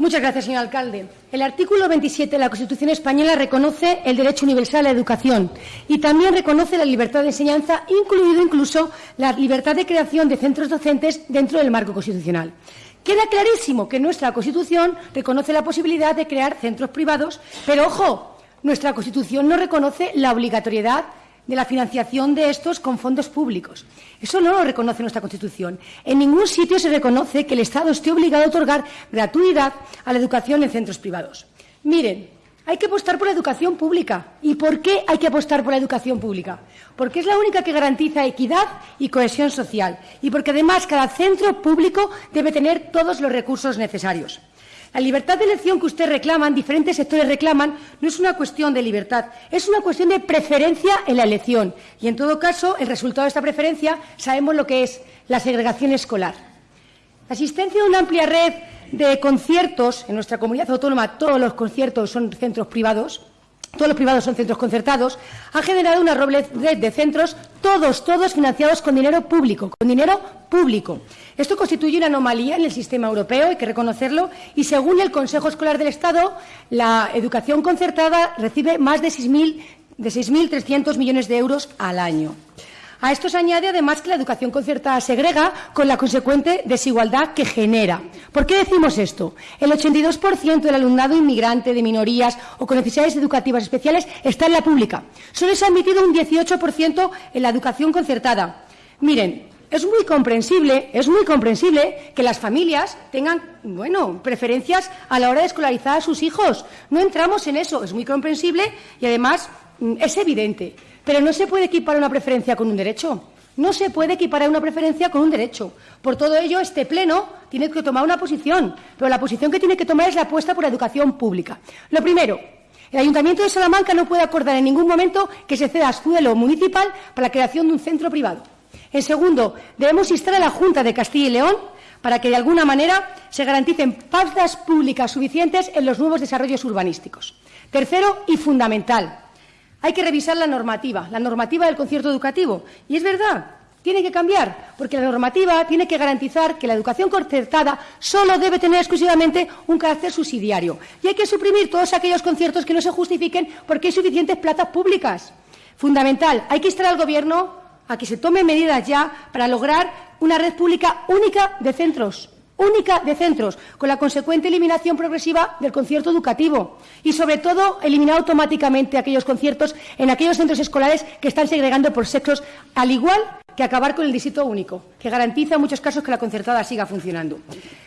Muchas gracias, señor alcalde. El artículo 27 de la Constitución española reconoce el derecho universal a la educación y también reconoce la libertad de enseñanza, incluido incluso la libertad de creación de centros docentes dentro del marco constitucional. Queda clarísimo que nuestra Constitución reconoce la posibilidad de crear centros privados, pero ojo, nuestra Constitución no reconoce la obligatoriedad de la financiación de estos con fondos públicos. Eso no lo reconoce nuestra Constitución. En ningún sitio se reconoce que el Estado esté obligado a otorgar gratuidad a la educación en centros privados. Miren, hay que apostar por la educación pública. ¿Y por qué hay que apostar por la educación pública? Porque es la única que garantiza equidad y cohesión social. Y porque además cada centro público debe tener todos los recursos necesarios. La libertad de elección que usted reclaman, diferentes sectores reclaman, no es una cuestión de libertad, es una cuestión de preferencia en la elección. Y, en todo caso, el resultado de esta preferencia sabemos lo que es la segregación escolar. La existencia de una amplia red de conciertos en nuestra comunidad autónoma, todos los conciertos son centros privados, todos los privados son centros concertados, ha generado una red de centros, todos, todos financiados con dinero público, con dinero público. Esto constituye una anomalía en el sistema europeo, hay que reconocerlo, y según el Consejo Escolar del Estado, la educación concertada recibe más de 6.300 millones de euros al año. A esto se añade además que la educación concertada segrega con la consecuente desigualdad que genera. ¿Por qué decimos esto? El 82% del alumnado inmigrante, de minorías o con necesidades educativas especiales está en la pública. Solo se ha admitido un 18% en la educación concertada. Miren, es muy comprensible, es muy comprensible que las familias tengan, bueno, preferencias a la hora de escolarizar a sus hijos. No entramos en eso, es muy comprensible y además mm, es evidente. Pero no se puede equiparar una preferencia con un derecho. No se puede equiparar una preferencia con un derecho. Por todo ello, este Pleno tiene que tomar una posición, pero la posición que tiene que tomar es la apuesta por la educación pública. Lo primero, el Ayuntamiento de Salamanca no puede acordar en ningún momento que se ceda suelo municipal para la creación de un centro privado. En segundo, debemos instar a la Junta de Castilla y León para que, de alguna manera, se garanticen plazas públicas suficientes en los nuevos desarrollos urbanísticos. Tercero y fundamental, hay que revisar la normativa, la normativa del concierto educativo. Y es verdad, tiene que cambiar, porque la normativa tiene que garantizar que la educación concertada solo debe tener exclusivamente un carácter subsidiario. Y hay que suprimir todos aquellos conciertos que no se justifiquen porque hay suficientes plazas públicas. Fundamental, hay que instar al Gobierno a que se tomen medidas ya para lograr una red pública única de centros única de centros, con la consecuente eliminación progresiva del concierto educativo y, sobre todo, eliminar automáticamente aquellos conciertos en aquellos centros escolares que están segregando por sexos, al igual que acabar con el distrito único, que garantiza en muchos casos que la concertada siga funcionando.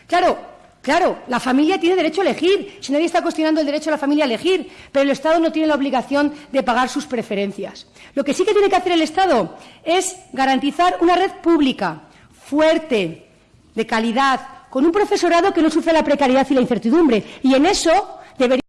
Claro, Claro, la familia tiene derecho a elegir, si nadie está cuestionando el derecho de la familia a elegir, pero el Estado no tiene la obligación de pagar sus preferencias. Lo que sí que tiene que hacer el Estado es garantizar una red pública, fuerte, de calidad, con un profesorado que no sufre la precariedad y la incertidumbre. Y en eso debería